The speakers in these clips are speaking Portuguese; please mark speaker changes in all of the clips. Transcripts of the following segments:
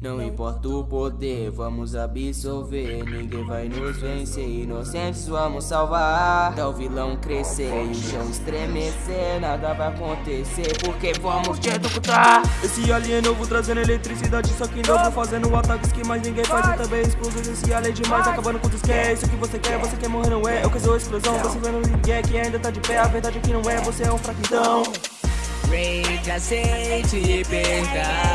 Speaker 1: Não importa o poder, vamos absorver. Ninguém vai nos vencer, inocentes vamos salvar. Até o vilão crescer e o chão estremecer. Nada vai acontecer, porque vamos te executar.
Speaker 2: Esse alien novo trazendo eletricidade, só que novo fazendo ataques que mais ninguém faz. E também explosões, esse alien é demais, acabando com os que é. Isso que você quer, você quer morrer, não é? Eu que sou explosão, você vendo ninguém que ainda tá de pé. A verdade é que não é, você é um fraquitão.
Speaker 3: Rage, aceite e perca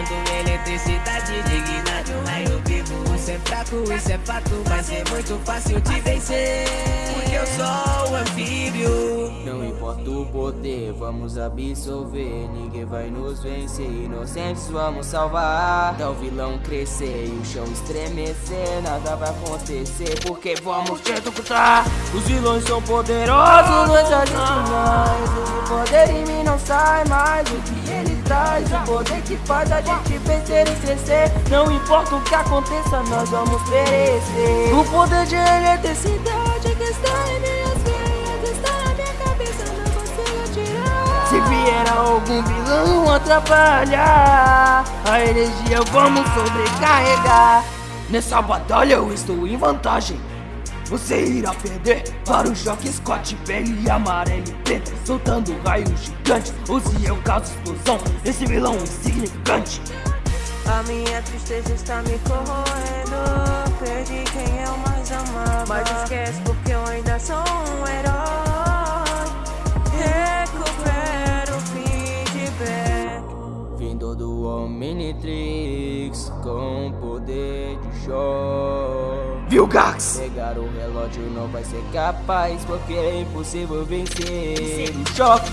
Speaker 3: Tô usando eletricidade digna de um raio vivo Isso é fraco, isso é fato Vai ser muito fácil te vencer. Porque eu sou um anfíbio.
Speaker 1: Não importa o poder, vamos absorver. Ninguém vai nos vencer, inocentes vamos salvar. Até o vilão crescer e o chão estremecer Nada vai acontecer, porque vamos te executar.
Speaker 2: Os vilões são poderosos,
Speaker 1: não é a gente mais poder em mim não sai mais. O que ele traz, o poder que faz a gente vencer e crescer. Não importa o que aconteça, nós vamos perecer.
Speaker 2: O poder de eletricidade
Speaker 1: que está em minhas veias Está na minha cabeça, não consigo tirar. Se vier algum vilão atrapalhar A energia vamos sobrecarregar. Nessa batalha eu estou em vantagem você irá perder. Para o choque Scott Pele amarelo e preto Soltando raios gigantes. Use eu causo explosão Esse vilão insignificante.
Speaker 4: A minha tristeza está me corroendo. Perdi quem eu mais amava. Mas esquece porque eu ainda sou um herói. Recupero o feedback
Speaker 1: Vindo do Omnitrix Com poder de choque
Speaker 2: Viu, Gax?
Speaker 1: Pegar o relógio não vai ser capaz Porque é impossível vencer. Choque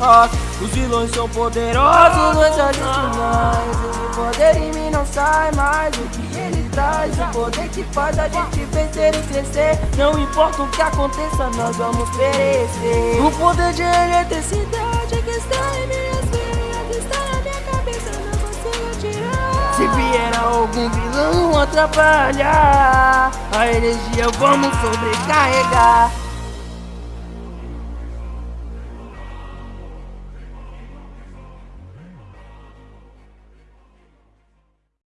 Speaker 2: Os vilões são poderosos
Speaker 1: Não é só gente mais O poder em mim não sai mais. O que ele traz O poder que faz a gente vencer e crescer. Não importa o que aconteça, nós vamos perecer.
Speaker 2: O poder de eletricidade
Speaker 1: que está em minhas veias Está na minha cabeça, não consigo tirar. Se vier algum vilão atrapalhar. A energia vamos sobrecarregar